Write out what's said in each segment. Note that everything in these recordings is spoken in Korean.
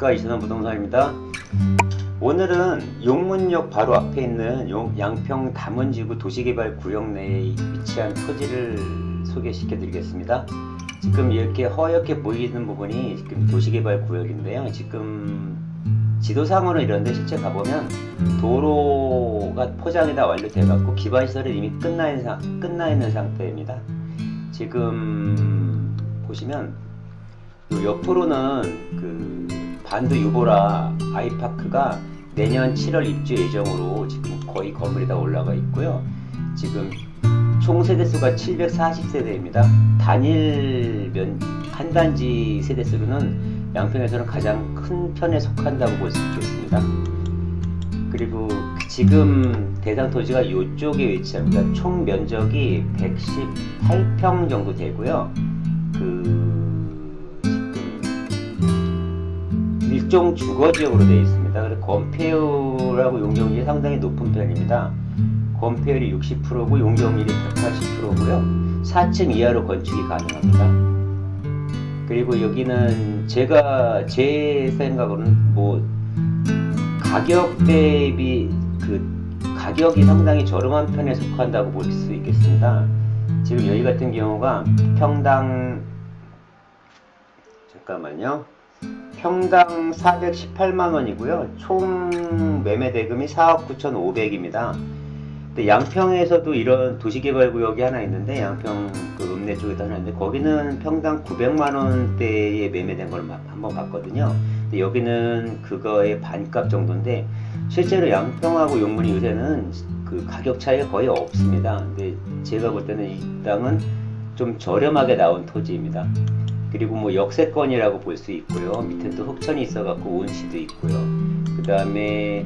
안녕하십니까. 이선원 부동산입니다. 오늘은 용문역 바로 앞에 있는 용- 양평 담원지구 도시개발 구역 내에 위치한 토지를 소개시켜 드리겠습니다. 지금 이렇게 허옇게 보이는 부분이 지금 도시개발 구역인데요. 지금 지도상으로는 이런데 실제 가보면 도로가 포장이 다 완료돼 갖고 기반시설이 이미 끝나 있는, 상- 끝나 있는 상태입니다. 지금 보시면 요 옆으로는 그 반도 유보라 아이파크가 내년 7월 입주 예정으로 지금 거의 건물이 다 올라가 있고요. 지금 총 세대수가 740세대입니다. 단일 면, 한 단지 세대수로는 양평에서는 가장 큰 편에 속한다고 볼 수 있겠습니다. 그리고 지금 대상 토지가 이쪽에 위치합니다. 총 면적이 118평 정도 되고요. 그 일종 주거 지역으로 되어 있습니다. 그래서 건폐율하고 용적률이 상당히 높은 편입니다. 건폐율이 60%고 용적률이 180%고요. 4층 이하로 건축이 가능합니다. 그리고 여기는 제가 제 생각으로는 뭐 가격 대비 그 가격이 상당히 저렴한 편에 속한다고 볼 수 있겠습니다. 지금 여기 같은 경우가 평당 잠깐만요. 평당 418만 원이고요. 총 매매 대금이 4억 9,500입니다. 근데 양평에서도 이런 도시개발구역이 하나 있는데 양평 그 읍내 쪽에도 하나 있는데 거기는 평당 900만 원대에 매매된 걸 한번 봤거든요. 근데 여기는 그거의 반값 정도인데 실제로 양평하고 용문이 요새는 그 가격 차이가 거의 없습니다. 근데 제가 볼 때는 이 땅은 좀 저렴하게 나온 토지입니다. 그리고 뭐 역세권이라고 볼 수 있고요. 밑에 또 흑천이 있어갖고 온시도 있고요. 그 다음에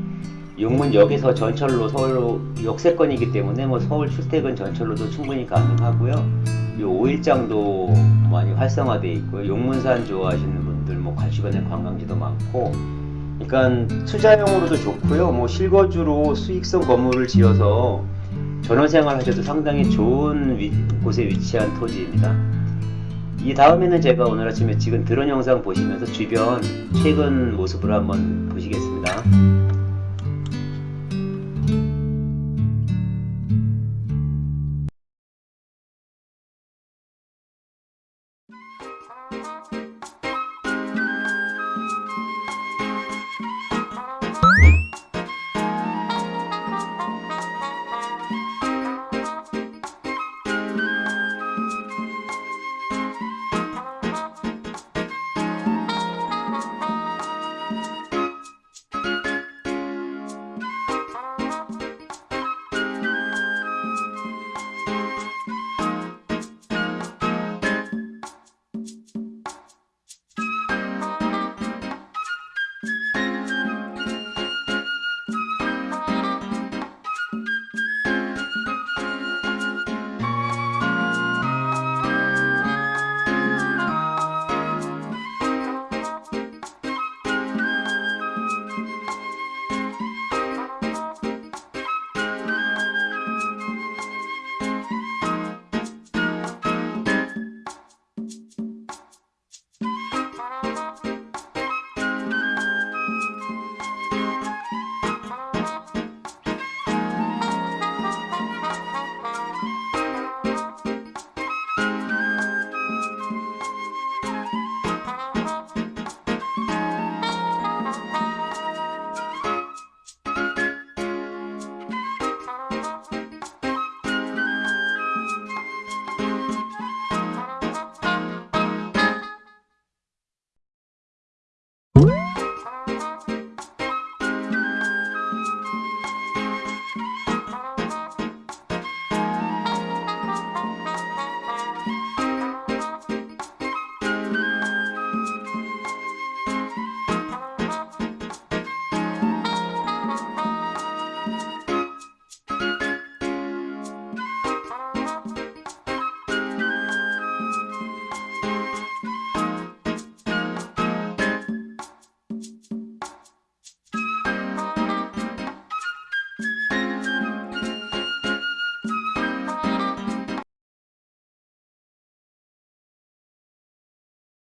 용문역에서 전철로 서울로 역세권이기 때문에 뭐 서울 출퇴근 전철로도 충분히 가능하고요. 이 5일장도 많이 활성화되어 있고요. 용문산 좋아하시는 분들 뭐 주변에 관광지도 많고 그러니까 투자용으로도 좋고요. 뭐 실거주로 수익성 건물을 지어서 전원생활 하셔도 상당히 좋은 위- 곳에 위치한 토지입니다. 이 다음에는 제가 오늘 아침에 찍은 드론 영상 보시면서 주변 최근 모습을 한번 보시겠습니다.